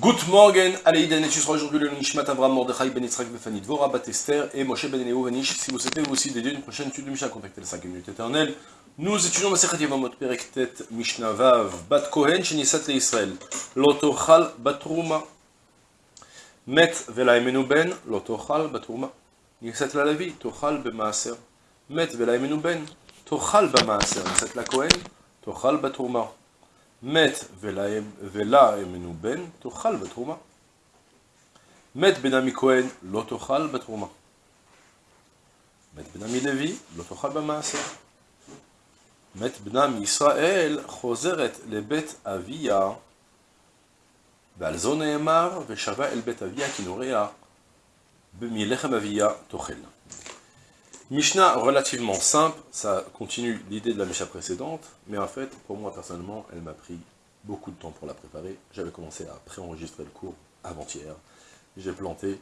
Good morning, Aleïd tu seras aujourd'hui le Nishmat Avram Mordechai Ben Yitzhak Befani Dvora Bat Esther et Moshe Ben Eleo Vanish. Si vous souhaitez vous aussi dédier une prochaine étude de Mishnah, contactez les 5 minutes éternelles. Nous étudions Masechet Yevamot Perek Tet Mishnah Vav Bat Kohen Shenisat Le Israël Lotochal Batruma Met Vela Emenu Ben Lotochal Batruma Nisat La Lavi Tochal Bemaaser Met Vela Emenu Ben Tochal Bemaaser Nisat La Kohen Tochal Batruma מת ולה אמנו בן, תאכל בתרומה. מת בן עמי כהן, לא תאכל בתרומה. מת בן עמי לוי, לא תאכל במעשר. מת בנה מישראל חוזרת לבית אביה, ועל זו נאמר, ושבה אל בית אביה כנוריה, מלחם אביה תאכל. Mishnah relativement simple, ça continue l'idée de la Mishnah précédente, mais en fait, pour moi personnellement, elle m'a pris beaucoup de temps pour la préparer. J'avais commencé à préenregistrer le cours avant-hier, j'ai planté,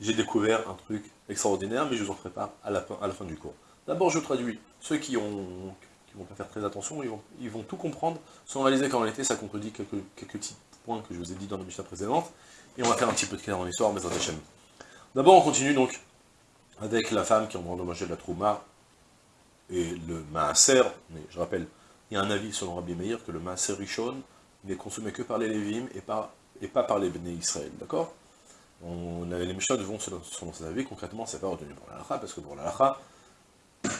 j'ai découvert un truc extraordinaire, mais je vous en prépare à la fin, du cours. D'abord, je traduis. Ceux qui ont vont pas faire très attention, ils vont, tout comprendre, sans réaliser qu'en réalité, ça contredit quelques, quelques petits points que je vous ai dit dans la Mishnah précédente, et on va faire un petit peu de clair en histoire, mais en D'abord, on continue donc avec la femme qui a endommagé la trouma et le maaser, mais je rappelle, il y a un avis selon Rabbi Meir que le maaser rishon n'est consommé que par les lévim et, pas par les béné Israël, d'accord? Les Mishnah vont selon, selon cet avis, concrètement c'est pas retenu pour l'alacha, parce que pour l'alacha,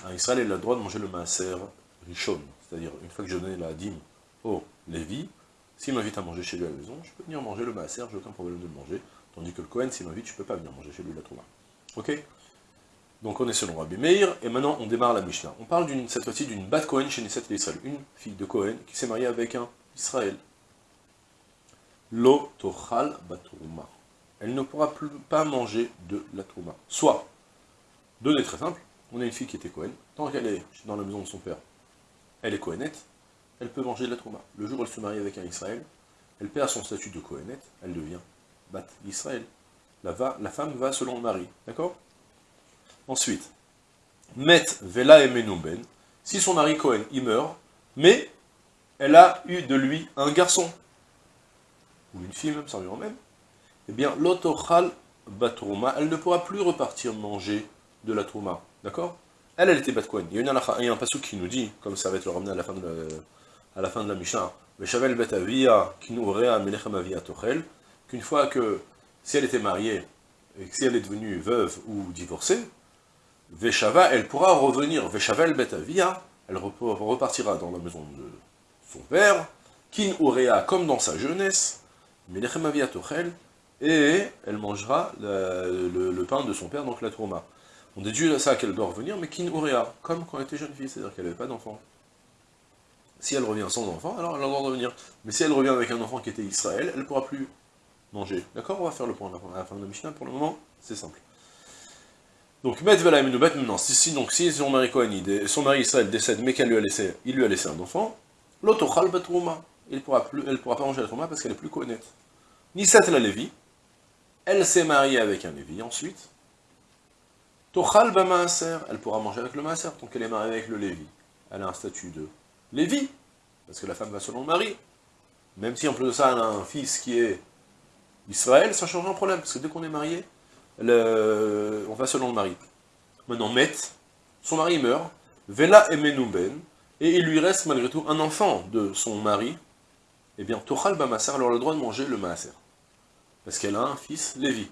un Israël a le droit de manger le maaser rishon, c'est-à-dire une fois que je donne la dîme au Lévi, s'il m'invite à manger chez lui à la maison, je peux venir manger le maaser, j'ai aucun problème de le manger, tandis que le Kohen, s'il m'invite, je peux pas venir manger chez lui la trouma. Ok? Donc on est selon Rabbi Meir, et maintenant on démarre la Mishnah. On parle cette fois-ci d'une Bat Cohen chez Neset Israël, une fille de Cohen qui s'est mariée avec un Israël. Lo tochal. Elle ne pourra plus pas manger de la trouma. Soit, données très simple, on a une fille qui était Cohen, tant qu'elle est dans la maison de son père, elle est Cohenette, elle peut manger de la trouma. Le jour où elle se marie avec un Israël, elle perd son statut de Cohenette, elle devient Bat Israël. La femme va selon le mari, d'accord? Ensuite, Met Vela et Menouben, si son mari Cohen, il meurt, mais elle a eu de lui un garçon, ou une fille même, ça revient même, eh bien, l'otochal batrouma, elle ne pourra plus repartir manger de la trouma, d'accord? Elle, elle était bat. Il y a, une y un passage qui nous dit, comme ça va être le ramené à la fin de la, à la, fin de la Mishnah, qu'une fois que, si elle était mariée, et que si elle est devenue veuve ou divorcée, Veshava, elle pourra revenir, Veshava el betavia, elle repartira dans la maison de son père, Kin Urea, comme dans sa jeunesse, Melechem Tochel, et elle mangera le, pain de son père, donc la trauma. On déduit ça qu'elle doit revenir, mais Kin Urea, comme quand elle était jeune fille, c'est-à-dire qu'elle n'avait pas d'enfant. Si elle revient sans enfant, alors elle a le droit de revenir. Mais si elle revient avec un enfant qui était Israël, elle ne pourra plus manger. D'accord? On va faire le point à la fin de la Mishnah, pour le moment, c'est simple. Donc, Met maintenant, si, donc, si son mari son mari Israël décède, mais qu'elle lui a laissé, il lui a laissé un enfant, l'autochal il pourra plus, elle pourra pas manger la trouma parce qu'elle est plus Kohanet. Nisat la Lévi, elle s'est mariée avec un Lévi ensuite, Tochal Maaser, elle pourra manger avec le Maaser, donc elle est mariée avec le Lévi. Elle a un statut de Lévi, parce que la femme va selon le mari. Même si en plus de ça, elle a un fils qui est Israël, ça change un problème, parce que dès qu'on est marié, on va selon le mari. Maintenant, Met, son mari meurt, Vela Emenouben, et il lui reste malgré tout un enfant de son mari, eh bien, Tochal Bamasser, elle aura le droit de manger le Maaser. Parce qu'elle a un fils, Lévi.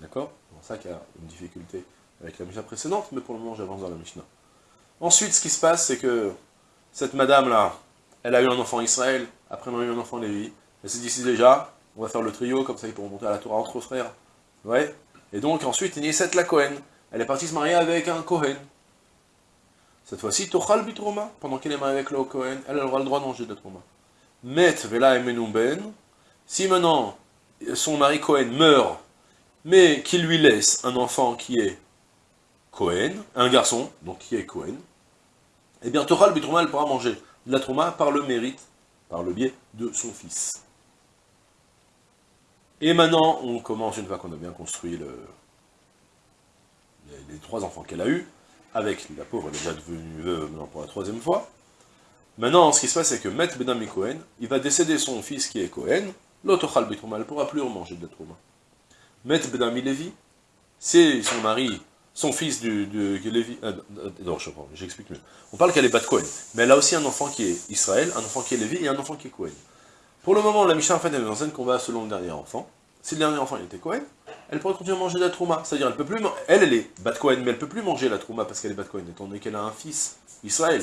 D'accord? C'est ça qu'il y a une difficulté avec la Mishnah précédente, mais pour le moment, j'avance dans la Mishnah. Ensuite, ce qui se passe, c'est que cette madame-là, elle a eu un enfant Israël, après elle a eu un enfant Lévi, elle s'est dit, déjà, on va faire le trio, comme ça ils pourront monter à la Torah entre frères. Ouais. Et donc ensuite, Niset la Cohen. Elle est partie se marier avec un Cohen. Cette fois-ci, Tochal Bitroma, pendant qu'elle est mariée avec le Cohen, elle aura le droit de manger de Troma. Met Vela Ben, si maintenant son mari Cohen meurt, mais qu'il lui laisse un enfant qui est Cohen, un garçon, donc qui est Cohen, eh bien Tochal Bitroma, elle pourra manger de la Troma par le mérite, par le biais de son fils. Et maintenant, on commence, une fois qu'on a bien construit le, les, trois enfants qu'elle a eus, avec la pauvre, déjà devenue veuve pour la troisième fois. Maintenant, ce qui se passe, c'est que Maître Benami Cohen, il va décéder son fils qui est Cohen, l'autochal betrouma, elle ne pourra plus manger de la trouma. Met Bedami Lévi, c'est son mari, son fils du, de, Lévi, euh, non, je j'explique mieux. On parle qu'elle est Bat Cohen, mais elle a aussi un enfant qui est Israël, un enfant qui est Lévi et un enfant qui est Cohen. Pour le moment, la Mishnah en fait, elle nous enseigne qu'on va selon le dernier enfant. Si le dernier enfant était Cohen, elle pourrait continuer à manger de la trouma. C'est-à-dire, elle peut plus, elle, elle est Bat Cohen, mais elle peut plus manger la trouma parce qu'elle est Bat Cohen, étant donné qu'elle a un fils, Israël.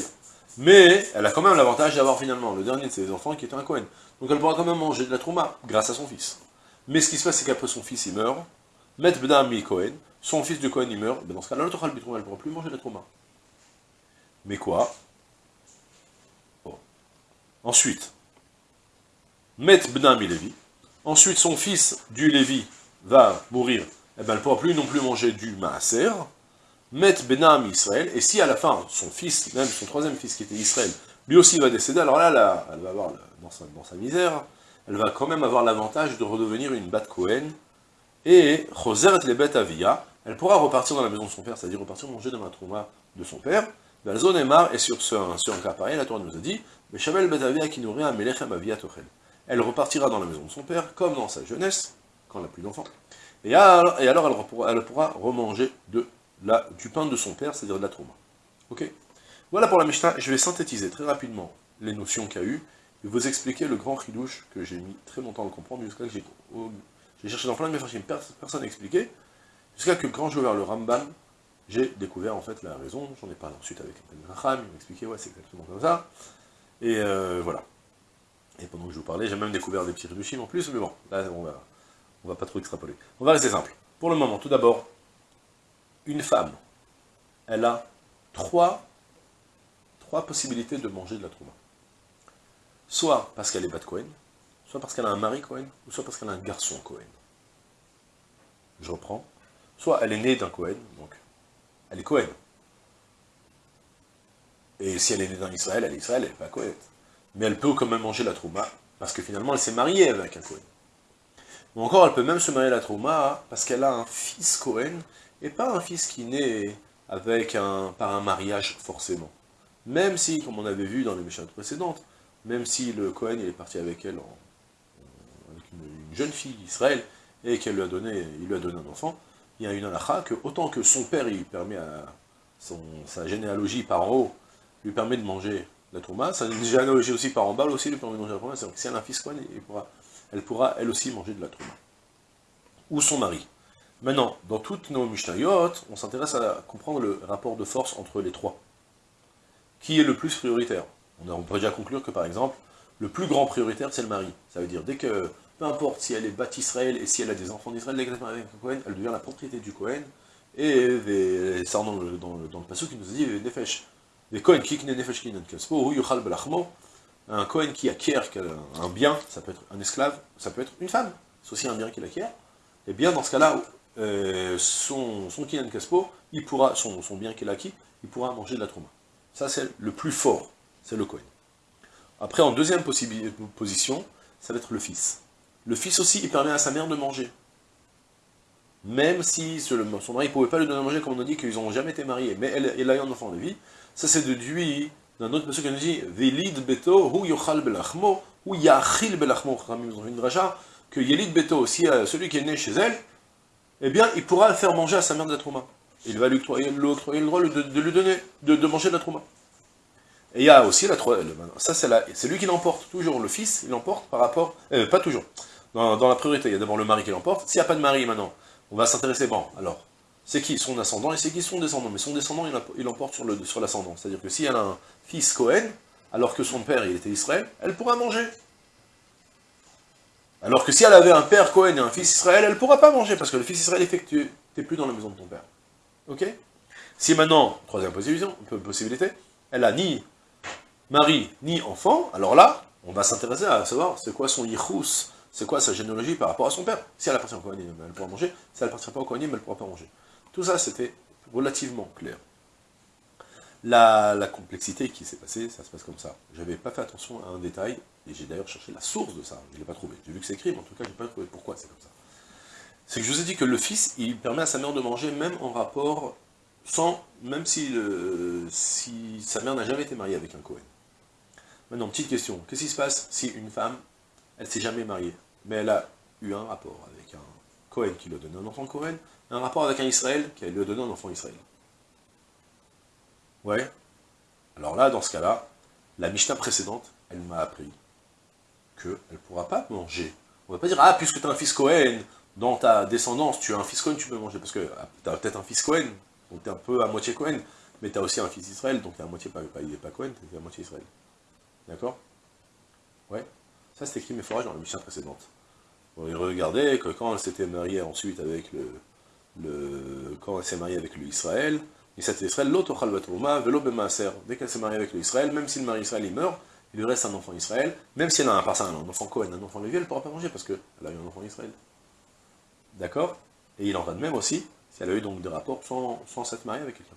Mais elle a quand même l'avantage d'avoir finalement le dernier de ses enfants qui est un Cohen. Donc elle pourra quand même manger de la trouma grâce à son fils. Mais ce qui se passe, c'est qu'après son fils il meurt, Met Bdami Cohen, son fils de Cohen il meurt, dans ce cas-là, l'autre elle ne pourra plus manger de la trouma. Mais quoi? Ensuite, Met Bnami Lévi, ensuite son fils du Lévi va mourir, eh ben elle ne pourra plus non plus manger du Maaser, Met Benam Israël, et si à la fin, son fils, même son troisième fils qui était Israël, lui aussi va décéder, alors là, elle va avoir, dans sa, misère, elle va quand même avoir l'avantage de redevenir une Bat Cohen, et Choseret les Avia, elle pourra repartir dans la maison de son père, c'est-à-dire repartir manger dans la trouma de son père, marre, et sur, ce, sur un cas pareil, la Torah nous a dit, mais Shabel bet Avia qui nourrit un Melechem Avia Tochel. Elle repartira dans la maison de son père, comme dans sa jeunesse, quand elle n'a plus d'enfants, et alors, elle, pourra, remanger du pain de son père, c'est-à-dire de la trauma. Ok? Voilà pour la Mishnah, je vais synthétiser très rapidement les notions qu'il y a eu, et vous expliquer le grand ridouche que j'ai mis très longtemps à comprendre, jusqu'à que j'ai cherché dans plein de mes frères, personne n'a expliqué, jusqu'à que quand j'ai ouvert le Ramban, j'ai découvert en fait la raison, j'en ai parlé ensuite avec un Raham, il m'a expliqué, ouais, c'est exactement comme ça, et euh, voilà. Et pendant que je vous parlais, j'ai même découvert des petits ridushim en plus, mais bon, là, on va, on va pas trop extrapoler. On va rester simple. Pour le moment, tout d'abord, une femme, elle a trois, trois possibilités de manger de la trouma. Soit parce qu'elle est de Cohen, soit parce qu'elle a un mari Cohen, ou soit parce qu'elle a un garçon Cohen. Je reprends. Soit elle est née d'un Cohen, donc elle est Cohen. Et si elle est née d'un Israël, elle est Israël, elle n'est pas Cohen. Mais elle peut quand même manger la trouma, parce que finalement elle s'est mariée avec un Cohen. Ou encore, elle peut même se marier la trouma, parce qu'elle a un fils Cohen, et pas un fils qui naît avec un, par un mariage forcément. Même si, comme on avait vu dans les méchantes précédentes, même si le Cohen est parti avec elle, avec une, jeune fille d'Israël, et qu'elle lui a donné, il lui a donné un enfant, il y a une halakha que autant que son père, il permet à sa généalogie par en haut, lui permet de manger la trouma, sa généalogie aussi par en aussi lui permet de manger la trouma, c'est-à-dire que si elle a un fils Cohen, pourra, elle pourra elle aussi manger de la trouma. Ou son mari. Maintenant, dans toutes nos Mishnayot, on s'intéresse à comprendre le rapport de force entre les trois. Qui est le plus prioritaire? On, pourrait déjà conclure que, par exemple, le plus grand prioritaire, c'est le mari. Ça veut dire, dès que, peu importe si elle est bâtie Israël et si elle a des enfants d'Israël, avec elle devient la propriété du Cohen. Et, ça, dans le, dans le, dans qui nous dit, Nefesh, les Cohen qui qui un Cohen qui acquiert un bien, ça peut être un esclave, ça peut être une femme, c'est aussi un bien qu'il acquiert, et bien dans ce cas-là, euh, son, il pourra, son, bien qu'il a acquis, il pourra manger de la trauma. Ça, c'est le plus fort, c'est le Kohen. Après, en deuxième position, ça va être le fils. Le fils aussi, il permet à sa mère de manger. Même si son mari ne pouvait pas lui donner à manger, comme on a dit qu'ils n'ont jamais été mariés, mais elle, elle a eu un enfant de vie, ça c'est déduit d'un autre monsieur qui nous dit « Velid beto hu yochal belachmo, hu yachil belachmo » une que Yelid beto, aussi, celui qui est né chez elle, eh bien, il pourra faire manger à sa mère de la trauma. Il va lui octroyer, le droit de, lui donner, de, manger de la trauma. Et il y a aussi la troisième, ça c'est lui qui l'emporte, toujours, le fils, il l'emporte par rapport, euh, pas toujours, dans, la priorité, il y a d'abord le mari qui l'emporte, s'il n'y a pas de mari maintenant, on va s'intéresser, bon, alors, c'est qui son ascendant et c'est qui son descendant, mais son descendant, il l'emporte sur l'ascendant, c'est-à-dire que si elle a un fils Cohen, alors que son père, il était Israël, elle pourra manger. Alors que si elle avait un père Cohen et un fils Israël, elle ne pourra pas manger, parce que le fils Israël est fait tu n'es plus dans la maison de ton père. Ok? Si maintenant, troisième possibilité, elle a ni mari, ni enfant, alors là, on va s'intéresser à savoir c'est quoi son yichus, c'est quoi sa généalogie par rapport à son père. Si elle appartient au Kohen, elle pourra manger. Si elle appartient pas au Kohen, elle ne pourra pas manger. Tout ça, c'était relativement clair. La, complexité qui s'est passée, ça se passe comme ça. J'avais pas fait attention à un détail, et j'ai d'ailleurs cherché la source de ça, je ne l'ai pas trouvé. J'ai vu que c'est écrit, mais en tout cas, je n'ai pas trouvé pourquoi c'est comme ça. C'est que je vous ai dit que le fils, il permet à sa mère de manger, même en rapport, sans, même si, si sa mère n'a jamais été mariée avec un Cohen. Maintenant, petite question, qu'est-ce qui se passe si une femme, elle s'est jamais mariée mais elle a eu un rapport avec un Cohen qui lui a donné un enfant Cohen, un rapport avec un Israël qui lui a donné un enfant Israël. Ouais. Alors là, dans ce cas-là, la Mishnah précédente, elle m'a appris qu'elle ne pourra pas manger. On va pas dire, ah, puisque tu as un fils Cohen, dans ta descendance, tu as un fils Cohen, tu peux manger, parce que ah, tu as peut-être un fils Cohen, donc tu es un peu à moitié Cohen, mais tu as aussi un fils Israël, donc tu à moitié pas, pas, il n'est pas Cohen, tu à moitié Israël. D'accord? Ouais. Ça, c'est écrit mes forages dans la Mishnah précédente. Bon, regardez que quand elle s'était mariée ensuite avec le, quand elle s'est mariée avec le Israël, Israël, velo Dès qu'elle s'est mariée avec le Israël, même si le mari Israël il meurt, il lui reste un enfant Israël, même si elle a un, par ça, un enfant Cohen, un enfant Lévi, elle ne pourra pas manger parce qu'elle a eu un enfant Israël. D'accord? Et il en va de même aussi, si elle a eu donc des rapports sans, sans s'être mariée avec quelqu'un.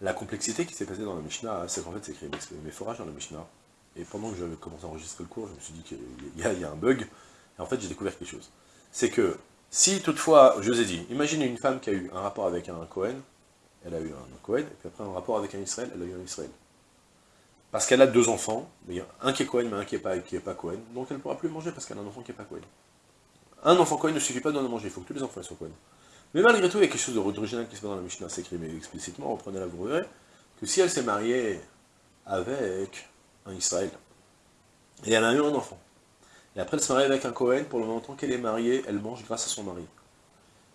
La complexité qui s'est passée dans la Mishnah, c'est qu'en fait c'est écrit mes forages dans la Mishnah, et pendant que j'avais commencé à enregistrer le cours, je me suis dit qu'il y, a un bug, et en fait j'ai découvert quelque chose. C'est que, si toutefois, je vous ai dit, imaginez une femme qui a eu un rapport avec un Cohen, elle a eu un Cohen, et puis après un rapport avec un Israël, elle a eu un Israël. Parce qu'elle a deux enfants, un qui est Cohen, mais un qui n'est pas, Cohen, donc elle ne pourra plus manger parce qu'elle a un enfant qui n'est pas Cohen. Un enfant Cohen ne suffit pas de manger, il faut que tous les enfants soient Cohen. Mais malgré tout, il y a quelque chose de original qui se passe dans la Mishnah, c'est écrit explicitement, reprenez-la, vous que si elle s'est mariée avec un Israël, et elle a eu un enfant, et après elle se marie avec un Cohen, pour le moment qu'elle est mariée, elle mange grâce à son mari.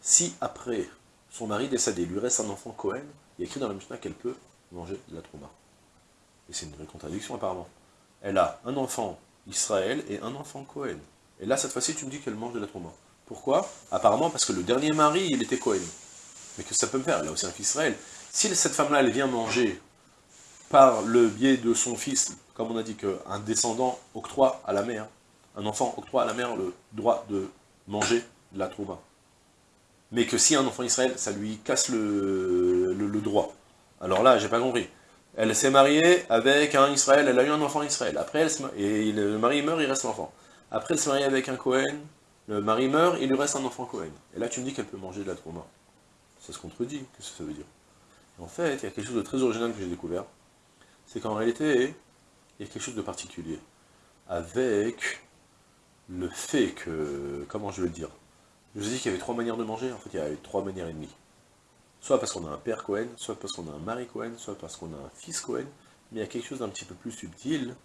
Si après son mari décédé, lui reste un enfant Cohen, il a écrit dans la Mishnah qu'elle peut manger de la trouma. Et c'est une vraie contradiction apparemment. Elle a un enfant Israël et un enfant Cohen. Et là, cette fois-ci, tu me dis qu'elle mange de la trouma. Pourquoi? Apparemment parce que le dernier mari, il était Cohen. Mais que ça peut me faire? Elle a aussi un fils Israël. Si cette femme-là, elle vient manger par le biais de son fils, comme on a dit qu'un descendant octroie à la mère, un enfant octroie à la mère le droit de manger de la trouma mais que si un enfant Israël, ça lui casse le, droit. Alors là, j'ai pas compris. Elle s'est mariée avec un Israël, elle a eu un enfant Israël. Après, elle et le mari meurt, il reste l'enfant. Après, elle s'est mariée avec un Cohen, le mari meurt, il lui reste un enfant Cohen. Et là, tu me dis qu'elle peut manger de la trauma. Ça se contredit, qu'est-ce que ça veut dire? En fait, il y a quelque chose de très original que j'ai découvert. C'est qu'en réalité, il y a quelque chose de particulier. Avec le fait que, comment je veux le dire, je vous ai dit qu'il y avait trois manières de manger, en fait il y a trois manières et demie. Soit parce qu'on a un père Cohen, soit parce qu'on a un mari Cohen, soit parce qu'on a un fils Cohen, mais il y a quelque chose d'un petit peu plus subtil,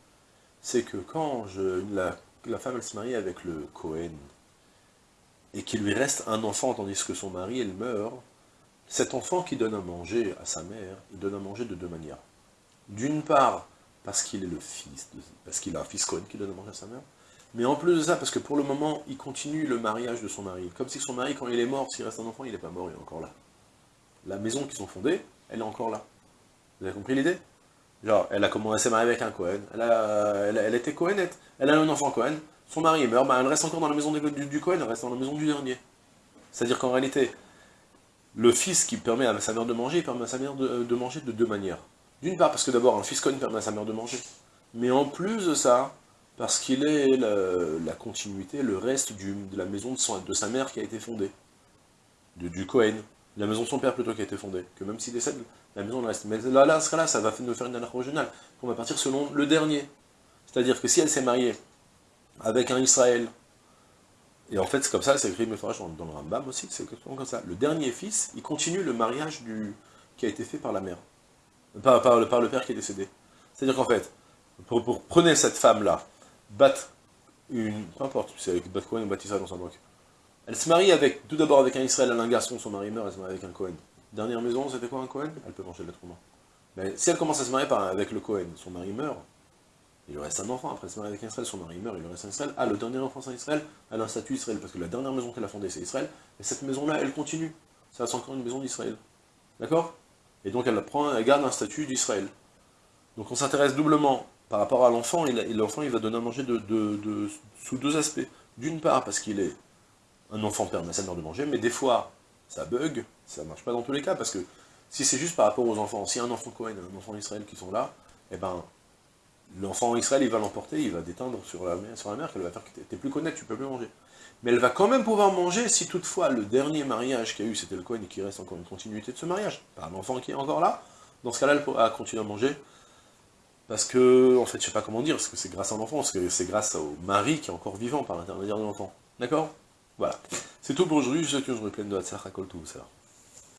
c'est que quand la, femme se marie avec le Cohen, et qu'il lui reste un enfant tandis que son mari elle meurt, cet enfant qui donne à manger à sa mère, il donne à manger de deux manières. D'une part, parce qu'il est le fils, parce qu'il a un fils Cohen qui donne à manger à sa mère, mais en plus de ça, parce que pour le moment, il continue le mariage de son mari. Comme si son mari, quand il est mort, s'il reste un enfant, il n'est pas mort, il est encore là. La maison qu'ils ont fondée, elle est encore là. Vous avez compris l'idée? Genre, elle a commencé à marier avec un Cohen, elle, a, elle, était Cohenette, elle a un enfant Cohen, son mari meurt, bah, elle reste encore dans la maison du, Cohen, elle reste dans la maison du dernier. C'est-à-dire qu'en réalité, le fils qui permet à sa mère de manger, il permet à sa mère de, de manger de deux manières. D'une part, parce que d'abord, un fils Cohen permet à sa mère de manger. Mais en plus de ça, parce qu'il est la, continuité, le reste de la maison de, sa mère qui a été fondée, de, du Cohen, la maison de son père plutôt qui a été fondée, que même s'il décède, la maison reste. Mais là, là, là ça va nous faire une anarchie régionale. On va partir selon le dernier. C'est-à-dire que si elle s'est mariée avec un Israël, et en fait c'est comme ça, c'est écrit dans, dans le Rambam aussi, c'est comme ça. Le dernier fils, il continue le mariage du, qui a été fait par la mère. Par, par, par le père qui est décédé. C'est-à-dire qu'en fait, pour, pour, prenez cette femme-là, battre une... Peu importe, c'est avec bat Cohen ou bat Israël, on s'en moque. Elle se marie avec, tout d'abord avec un Israël, un garçon, son mari meurt, elle se marie avec un Cohen. Dernière maison, c'était quoi un Cohen? Elle peut manger l'être humain. Mais si elle commence à se marier par, avec le Cohen, son mari meurt, il lui reste un enfant, après elle se marie avec un Israël, son mari meurt, il lui reste un Israël. Ah, le dernier enfant c'est Israël, elle a un statut Israël, parce que la dernière maison qu'elle a fondée c'est Israël, et cette maison-là, elle continue. Ça reste encore une maison d'Israël. D'accord? Et donc elle, prend, elle garde un statut d'Israël. Donc on s'intéresse doublement par rapport à l'enfant, l'enfant il va donner à manger de, sous deux aspects. D'une part, parce qu'il est un enfant permet à sa mère de manger, mais des fois, ça bug, ça marche pas dans tous les cas, parce que si c'est juste par rapport aux enfants, si un enfant Cohen un enfant Israël qui sont là, eh ben, l'enfant Israël, il va l'emporter, il va déteindre sur la, sur mère, qu'elle va faire que t'es plus connaître, tu peux plus manger. Mais elle va quand même pouvoir manger si toutefois le dernier mariage qu'il y a eu, c'était le Cohen, et qu'il reste encore une continuité de ce mariage, par l'enfant qui est encore là, dans ce cas-là, elle pourra continuer à manger, parce que, en fait, je sais pas comment dire, parce que c'est grâce à l'enfant, parce que c'est grâce au mari qui est encore vivant par l'intermédiaire de l'enfant. D'accord? Voilà. C'est tout pour aujourd'hui, je souhaite que je me pleine de à tout ça.